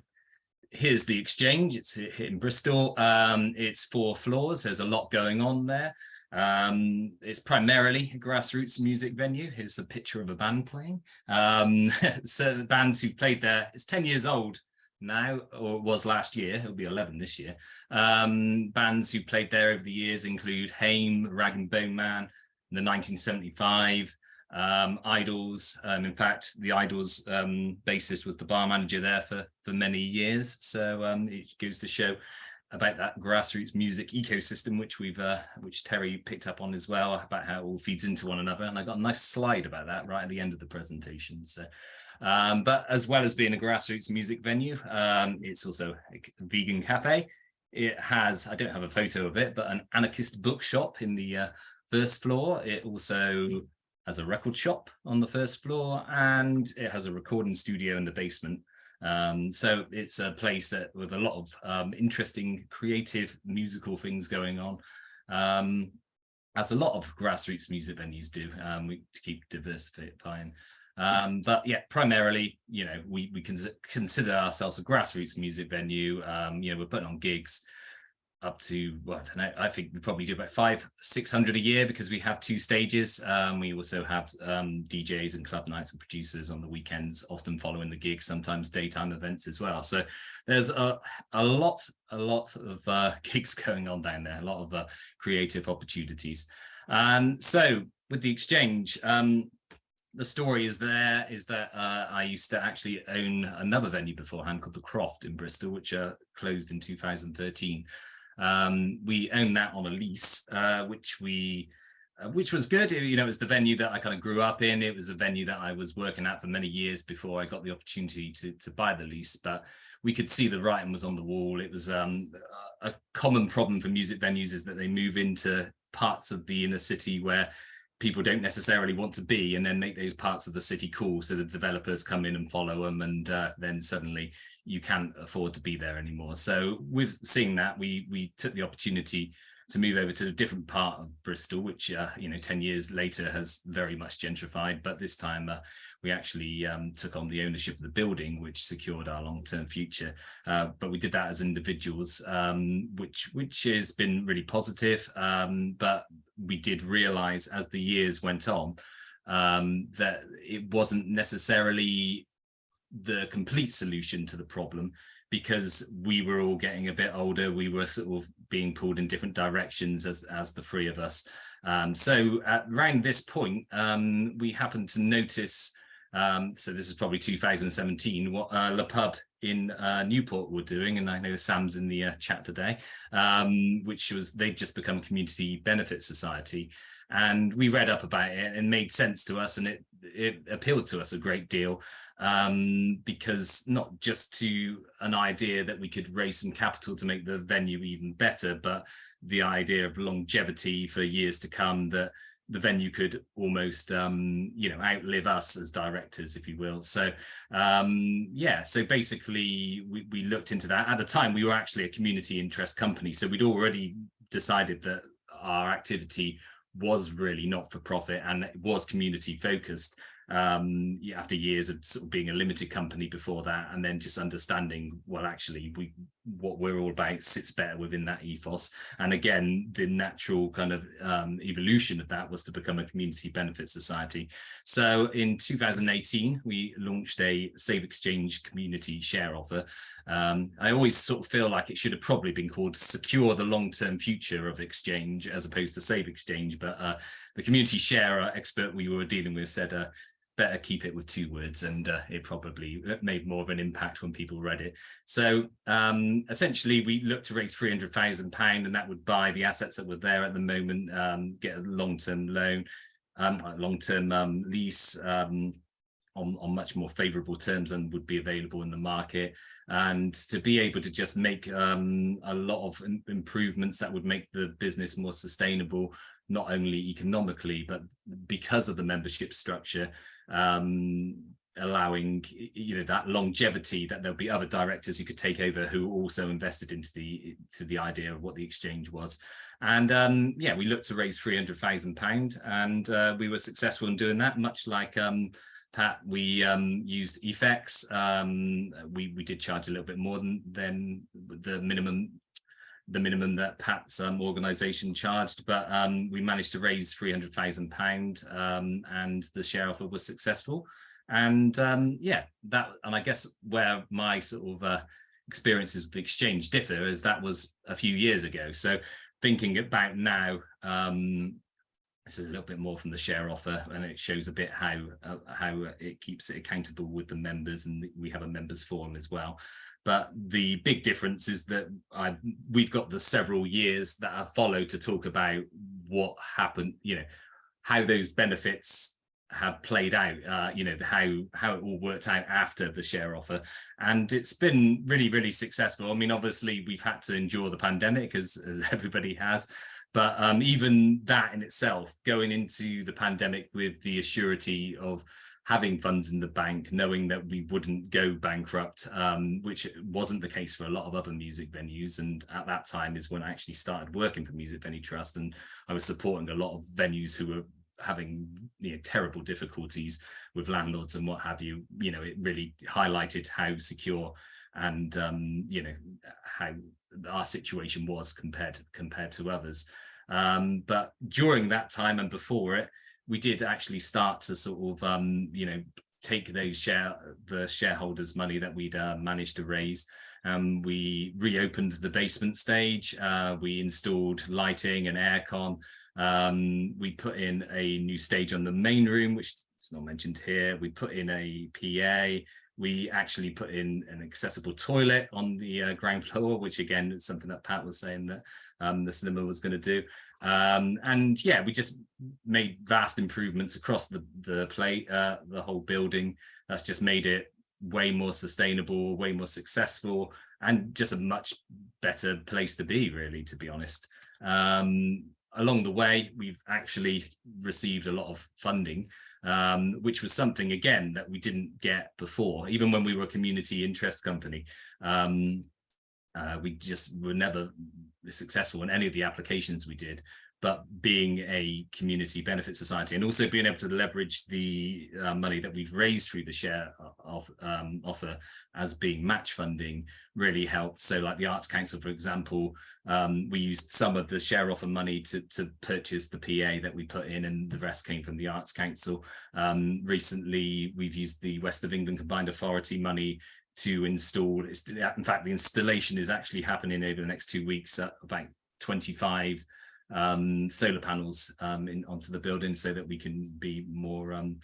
here's the exchange. It's in Bristol. Um, it's four floors. There's a lot going on there. Um, it's primarily a grassroots music venue. Here's a picture of a band playing. Um, so bands who've played there, it's 10 years old now, or was last year, it'll be 11 this year. Um, bands who played there over the years include Haim, Rag and Bone Man, the 1975, um, Idles. Um, in fact, the Idles um, bassist was the bar manager there for, for many years. So um, it goes to show about that grassroots music ecosystem, which we've, uh, which Terry picked up on as well, about how it all feeds into one another. And I got a nice slide about that right at the end of the presentation. So, um, but as well as being a grassroots music venue, um, it's also a vegan cafe. It has, I don't have a photo of it, but an anarchist bookshop in the uh, first floor. It also has a record shop on the first floor and it has a recording studio in the basement. Um, so it's a place that with a lot of um, interesting creative musical things going on, um, as a lot of grassroots music venues do, um, we keep diversifying. Um, but yeah, primarily, you know, we, we can consider ourselves a grassroots music venue. Um, you know, we're putting on gigs up to well, I, I, think we probably do about five, six hundred a year because we have two stages. Um, we also have um, DJs and club nights and producers on the weekends, often following the gigs, sometimes daytime events as well. So there's a, a lot, a lot of uh, gigs going on down there, a lot of uh, creative opportunities. Um, so with the exchange, um, the story is there is that uh, I used to actually own another venue beforehand called the Croft in Bristol, which uh, closed in 2013. Um, we own that on a lease, uh, which we uh, which was good. You know, it was the venue that I kind of grew up in. It was a venue that I was working at for many years before I got the opportunity to, to buy the lease. But we could see the writing was on the wall. It was um, a common problem for music venues is that they move into parts of the inner city where people don't necessarily want to be and then make those parts of the city cool so the developers come in and follow them and uh, then suddenly you can't afford to be there anymore. So with seeing that we we took the opportunity to move over to a different part of Bristol, which, uh, you know, 10 years later has very much gentrified. But this time uh, we actually um, took on the ownership of the building, which secured our long-term future. Uh, but we did that as individuals, um, which, which has been really positive. Um, but we did realize as the years went on um, that it wasn't necessarily the complete solution to the problem because we were all getting a bit older we were sort of being pulled in different directions as as the three of us. Um, so at around this point um, we happened to notice um, so this is probably 2017 what uh, Le Pub in uh, Newport were doing and I know Sam's in the uh, chat today um, which was they'd just become a community benefit society. And we read up about it and made sense to us and it it appealed to us a great deal um, because not just to an idea that we could raise some capital to make the venue even better, but the idea of longevity for years to come that the venue could almost um, you know outlive us as directors if you will. So um, yeah so basically we, we looked into that. At the time we were actually a community interest company so we'd already decided that our activity was really not for profit and it was community focused um, after years of, sort of being a limited company before that and then just understanding well actually we what we're all about sits better within that ethos. And again, the natural kind of um, evolution of that was to become a community benefit society. So in 2018, we launched a Save Exchange community share offer. Um, I always sort of feel like it should have probably been called Secure the Long-Term Future of Exchange as opposed to Save Exchange, but uh, the community share expert we were dealing with said, uh, better keep it with two words and uh, it probably uh, made more of an impact when people read it. So um, essentially we looked to raise £300,000 and that would buy the assets that were there at the moment, um, get a long-term loan, um, long-term um, lease um, on, on much more favorable terms than would be available in the market and to be able to just make um, a lot of improvements that would make the business more sustainable not only economically but because of the membership structure um, allowing you know that longevity that there'll be other directors who could take over who also invested into the to the idea of what the exchange was. And um yeah we looked to raise 300,000 pound and uh, we were successful in doing that much like um Pat we um used Ethex um we we did charge a little bit more than than the minimum the minimum that Pat's um, organisation charged, but um, we managed to raise £300,000 um, and the share offer was successful. And um, yeah, that, and I guess where my sort of uh, experiences with the exchange differ is that was a few years ago. So thinking about now, um, this is a little bit more from the share offer and it shows a bit how uh, how it keeps it accountable with the members and we have a members forum as well. But the big difference is that I we've got the several years that have followed to talk about what happened you know how those benefits have played out uh, you know how how it all worked out after the share offer. And it's been really really successful. I mean obviously we've had to endure the pandemic as, as everybody has but um, even that in itself, going into the pandemic with the assurity of having funds in the bank, knowing that we wouldn't go bankrupt, um, which wasn't the case for a lot of other music venues. And at that time is when I actually started working for Music Venue Trust and I was supporting a lot of venues who were having you know terrible difficulties with landlords and what have you you know it really highlighted how secure and um you know how our situation was compared compared to others. Um, but during that time and before it, we did actually start to sort of, um, you know, take those share the shareholders money that we'd uh, managed to raise. Um, we reopened the basement stage uh, we installed lighting and aircon. Um, we put in a new stage on the main room which is not mentioned here. We put in a pa we actually put in an accessible toilet on the uh, ground floor, which again is something that Pat was saying that um, the cinema was going to do. Um, and yeah, we just made vast improvements across the the play, uh, the whole building. That's just made it way more sustainable, way more successful, and just a much better place to be, really, to be honest. Um, along the way, we've actually received a lot of funding um, which was something again that we didn't get before, even when we were a community interest company. Um, uh, we just were never successful in any of the applications we did but being a community benefit society and also being able to leverage the uh, money that we've raised through the share of, um, offer as being match funding really helped. So like the Arts Council, for example, um, we used some of the share offer money to, to purchase the PA that we put in and the rest came from the Arts Council. Um, recently, we've used the West of England Combined Authority money to install, in fact, the installation is actually happening over the next two weeks at about 25 um, solar panels um, in, onto the building so that we can be more um,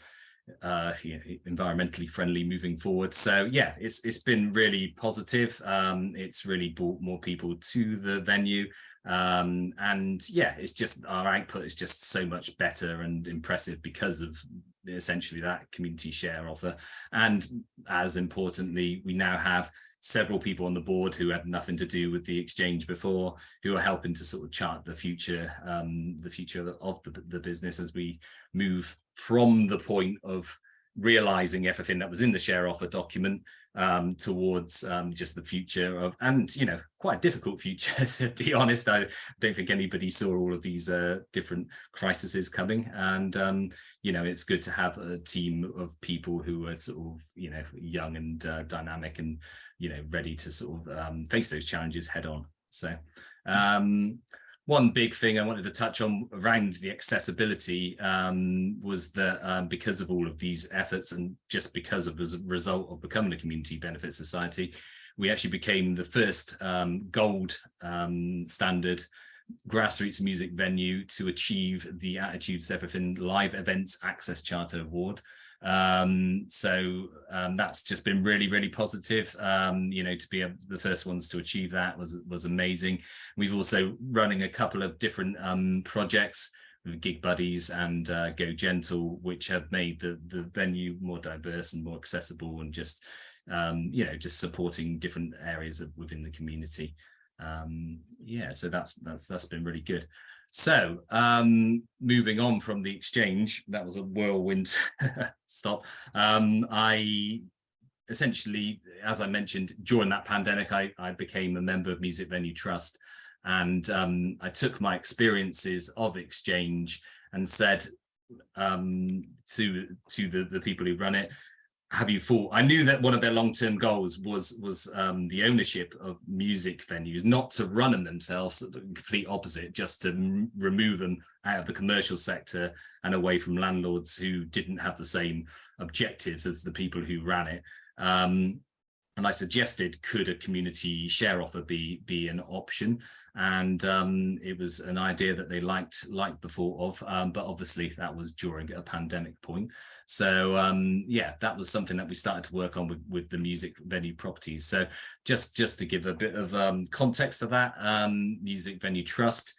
uh, you know, environmentally friendly moving forward. So yeah, it's it's been really positive. Um, it's really brought more people to the venue. Um, and yeah, it's just our output is just so much better and impressive because of essentially that community share offer. And as importantly, we now have several people on the board who had nothing to do with the exchange before, who are helping to sort of chart the future, um, the future of the, the business as we move from the point of realizing everything that was in the share offer document um, towards um, just the future of, and, you know, quite a difficult future, to be honest. I don't think anybody saw all of these uh, different crises coming. And, um, you know, it's good to have a team of people who are sort of, you know, young and uh, dynamic and, you know, ready to sort of um, face those challenges head on. So, um, one big thing I wanted to touch on around the accessibility um, was that um, because of all of these efforts and just because of the result of becoming a community benefit society, we actually became the first um, gold um, standard grassroots music venue to achieve the Attitudes Everything Live Events Access Charter Award. Um, so um, that's just been really, really positive. Um, you know, to be the first ones to achieve that was was amazing. We've also running a couple of different um, projects Gig Buddies and uh, Go Gentle, which have made the the venue more diverse and more accessible and just um, you know just supporting different areas of, within the community. Um, yeah, so that's that's that's been really good. So um, moving on from the exchange, that was a whirlwind stop. Um, I essentially, as I mentioned, during that pandemic, I, I became a member of Music Venue Trust and um, I took my experiences of exchange and said um, to to the, the people who run it, have you thought i knew that one of their long-term goals was was um, the ownership of music venues not to run them themselves the complete opposite just to remove them out of the commercial sector and away from landlords who didn't have the same objectives as the people who ran it. Um, and I suggested, could a community share offer be be an option? And um, it was an idea that they liked liked the thought of, um, but obviously that was during a pandemic point. So um, yeah, that was something that we started to work on with, with the music venue properties. So just just to give a bit of um, context to that, um, Music Venue Trust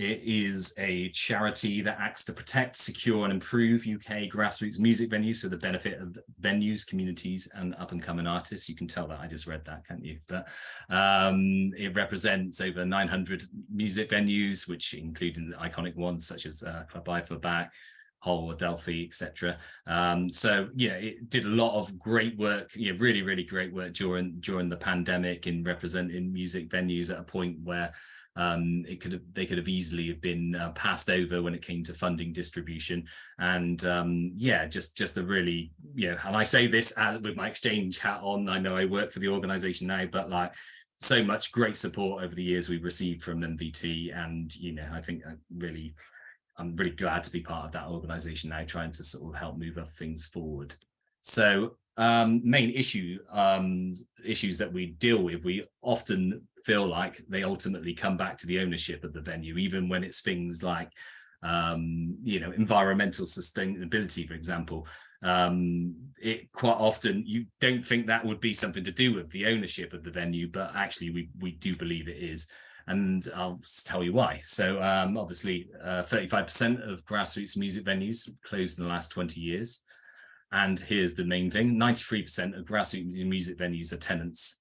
it is a charity that acts to protect, secure and improve UK grassroots music venues for the benefit of venues, communities and up and coming artists. You can tell that I just read that, can't you? But um, it represents over 900 music venues, which include the iconic ones such as uh, Club Back, Hull, Delphi, etc. Um, so yeah, it did a lot of great work, yeah, really, really great work during during the pandemic in representing music venues at a point where um, it could have, they could have easily have been uh, passed over when it came to funding distribution. And um, yeah, just just a really, yeah, and I say this as, with my exchange hat on, I know I work for the organization now, but like so much great support over the years we've received from MVT. And, you know, I think I really, I'm really glad to be part of that organization now, trying to sort of help move up things forward. So um, main issue um, issues that we deal with, we often feel like they ultimately come back to the ownership of the venue, even when it's things like, um, you know, environmental sustainability, for example. Um, it quite often you don't think that would be something to do with the ownership of the venue, but actually we we do believe it is. And I'll tell you why. So um, obviously 35% uh, of grassroots music venues closed in the last 20 years. And here's the main thing, 93% of grassroots music venues are tenants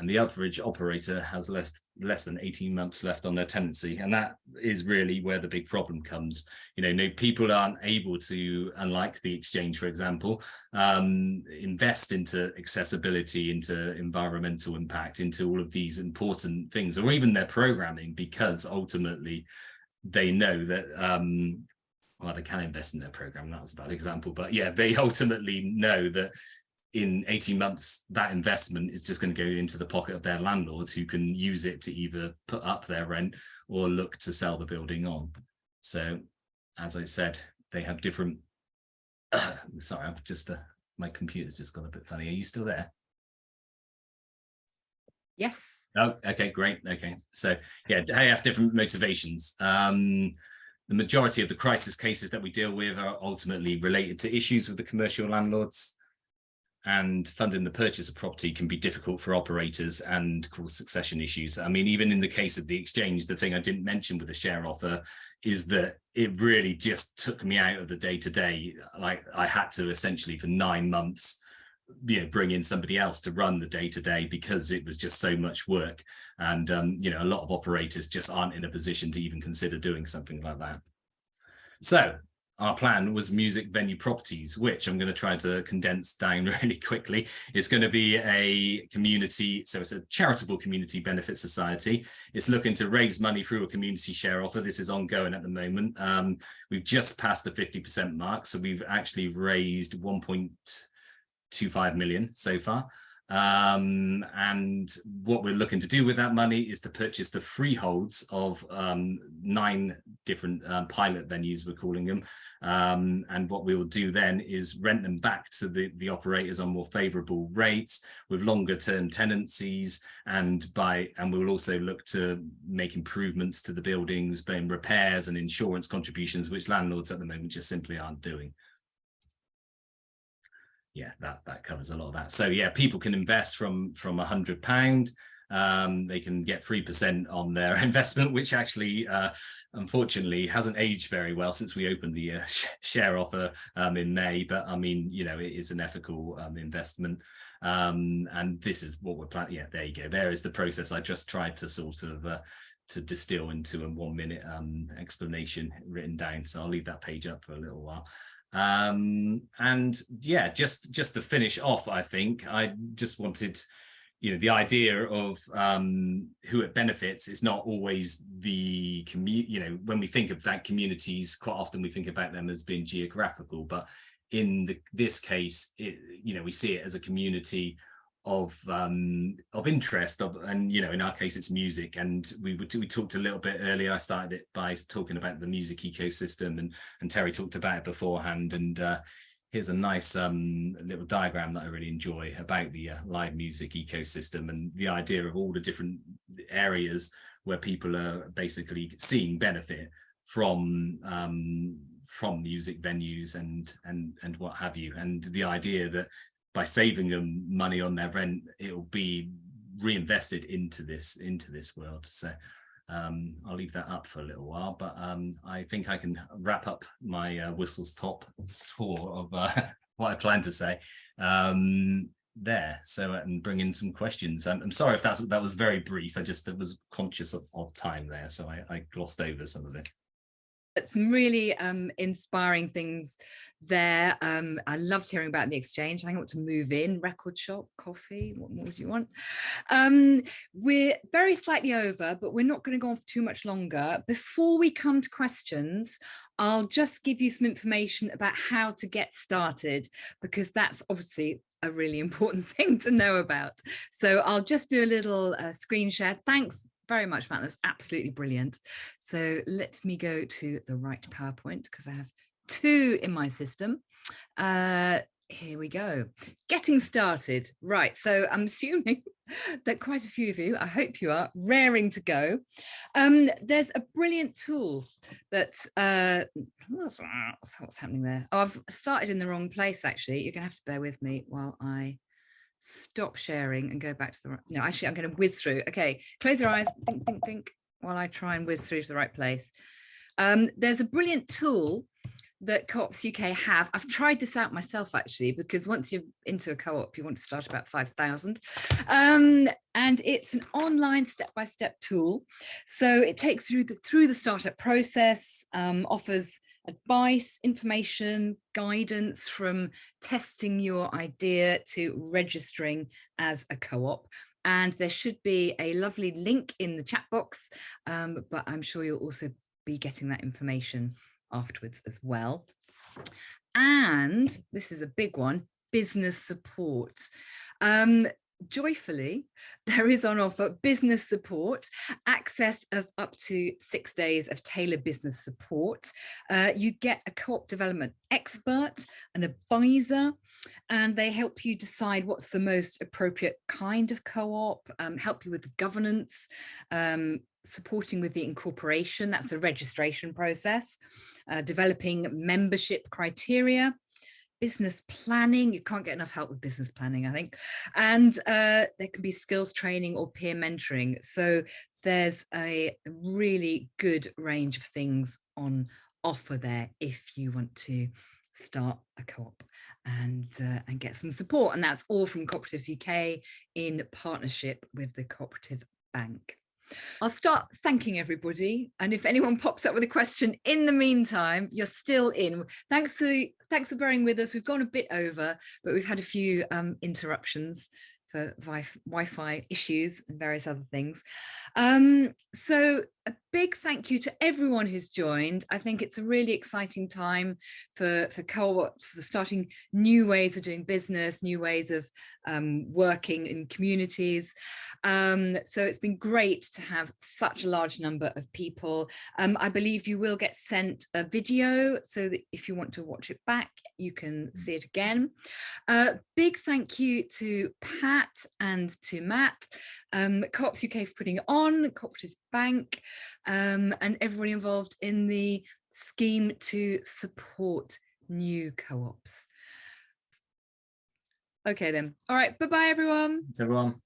and the average operator has less less than 18 months left on their tenancy. And that is really where the big problem comes. You know no people aren't able to unlike the exchange for example um, invest into accessibility into environmental impact into all of these important things or even their programming because ultimately they know that um, well they can invest in their program. That was a bad example but yeah they ultimately know that in 18 months, that investment is just going to go into the pocket of their landlords who can use it to either put up their rent or look to sell the building on. So, as I said, they have different. Sorry, I've just uh, my computer's just got a bit funny. Are you still there? Yes. Oh, okay, great. Okay, so yeah, they have different motivations. Um, the majority of the crisis cases that we deal with are ultimately related to issues with the commercial landlords and funding the purchase of property can be difficult for operators and cause succession issues. I mean, even in the case of the exchange, the thing I didn't mention with the share offer is that it really just took me out of the day to day. Like I had to essentially for nine months, you know, bring in somebody else to run the day to day because it was just so much work. And, um, you know, a lot of operators just aren't in a position to even consider doing something like that. So our plan was music venue properties, which I'm going to try to condense down really quickly. It's going to be a community, so it's a charitable community benefit society. It's looking to raise money through a community share offer. This is ongoing at the moment. Um, we've just passed the 50% mark, so we've actually raised 1.25 million so far. Um, and what we're looking to do with that money is to purchase the freeholds of um, nine different um, pilot venues, we're calling them. Um, and what we will do then is rent them back to the, the operators on more favorable rates with longer term tenancies and by and we will also look to make improvements to the buildings, being repairs and insurance contributions, which landlords at the moment just simply aren't doing yeah, that that covers a lot of that. So yeah, people can invest from from a hundred pound. Um, they can get three percent on their investment, which actually, uh, unfortunately, hasn't aged very well since we opened the uh, share offer um, in May. But I mean, you know, it is an ethical um, investment, um, and this is what we're planning. Yeah, there you go. There is the process. I just tried to sort of. Uh, to distill into a one minute um, explanation written down. So I'll leave that page up for a little while um and yeah just just to finish off i think i just wanted you know the idea of um who it benefits is not always the community you know when we think of that communities quite often we think about them as being geographical but in the, this case it, you know we see it as a community of um of interest of and you know in our case it's music. And we we talked a little bit earlier. I started it by talking about the music ecosystem and and terry talked about it beforehand. And uh here's a nice um little diagram that i really enjoy about the uh, live music ecosystem and the idea of all the different areas where people are basically seeing benefit from um from music venues and and and what have you. And the idea that by saving them money on their rent, it'll be reinvested into this into this world. So um, I'll leave that up for a little while, but um, I think I can wrap up my uh, whistles top tour of uh, what I plan to say um, there. So and bring in some questions. I'm, I'm, sorry if that's that was very brief. I just was conscious of, of time there, so I, I glossed over some of it. Some really um, inspiring things there. Um, I loved hearing about the exchange. I think I want to move in, record shop, coffee, what more do you want? Um, we're very slightly over, but we're not going to go on for too much longer. Before we come to questions, I'll just give you some information about how to get started, because that's obviously a really important thing to know about. So I'll just do a little uh, screen share. Thanks very much, Matt. That's absolutely brilliant. So let me go to the right PowerPoint because I have two in my system. Uh, here we go. Getting started. Right, so I'm assuming that quite a few of you, I hope you are, raring to go. Um, there's a brilliant tool that, uh, what's, what's happening there? Oh, I've started in the wrong place, actually. You're gonna have to bear with me while I stop sharing and go back to the, no, actually I'm gonna whiz through. Okay, close your eyes, think, think, think, while I try and whiz through to the right place. Um, there's a brilliant tool that co-ops UK have. I've tried this out myself actually, because once you're into a co-op, you want to start about 5,000. Um, and it's an online step-by-step -step tool. So it takes you through the, through the startup process, um, offers advice, information, guidance from testing your idea to registering as a co-op. And there should be a lovely link in the chat box, um, but I'm sure you'll also be getting that information afterwards as well. And this is a big one, business support. Um, joyfully, there is on offer business support, access of up to six days of tailored business support. Uh, you get a co-op development expert, an advisor, and they help you decide what's the most appropriate kind of co-op, um, help you with governance, um, supporting with the incorporation, that's a registration process, uh, developing membership criteria, business planning. You can't get enough help with business planning, I think. And uh, there can be skills training or peer mentoring. So there's a really good range of things on offer there if you want to start a co-op and uh, and get some support and that's all from cooperatives uk in partnership with the cooperative bank I'll start thanking everybody. And if anyone pops up with a question in the meantime, you're still in. Thanks for, thanks for bearing with us. We've gone a bit over, but we've had a few um, interruptions for Wi-Fi issues and various other things. Um, so a big thank you to everyone who's joined. I think it's a really exciting time for, for co-ops, for starting new ways of doing business, new ways of um, working in communities. Um, so it's been great to have such a large number of people. Um, I believe you will get sent a video so that if you want to watch it back, you can see it again. Uh, big thank you to Pat and to Matt, um, Co-ops UK for putting it on, Cooperative Bank, um, and everybody involved in the scheme to support new co-ops. Okay then. All right. Bye-bye, everyone. Thanks, everyone.